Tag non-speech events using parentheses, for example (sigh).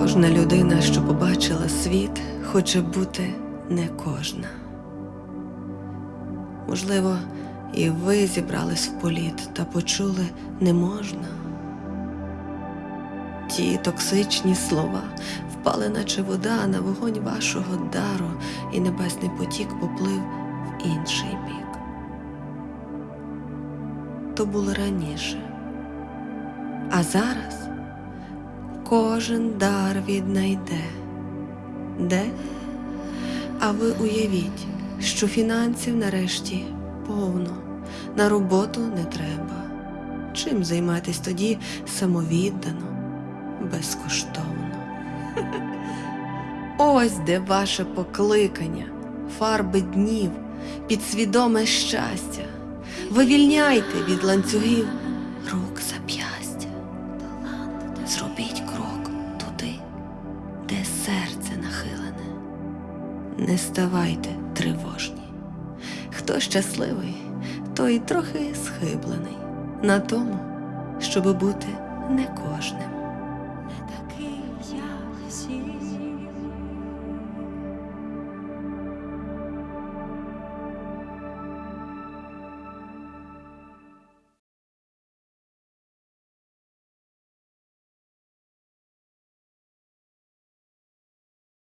Кожна людина, що побачила світ, хоче бути не кожна. Можливо, і ви зібрались в політ та почули не можна. Ті токсичні слова впали, наче вода на вогонь вашого дару, і небесний потік поплив в інший бік. То було раніше. А зараз кожен дар віднайде. Де? А ви уявіть, що фінансів нарешті повно, на роботу не треба. Чим займатись тоді самовіддано, безкоштовно? (laughs) Ось де ваше покликання, фарби днів, підсвідоме щастя. Вивільняйте від ланцюгів Не ставайте тривожні. Хто щасливий, той трохи схиблений на тому, щоб бути не кожним. Не такий як всі.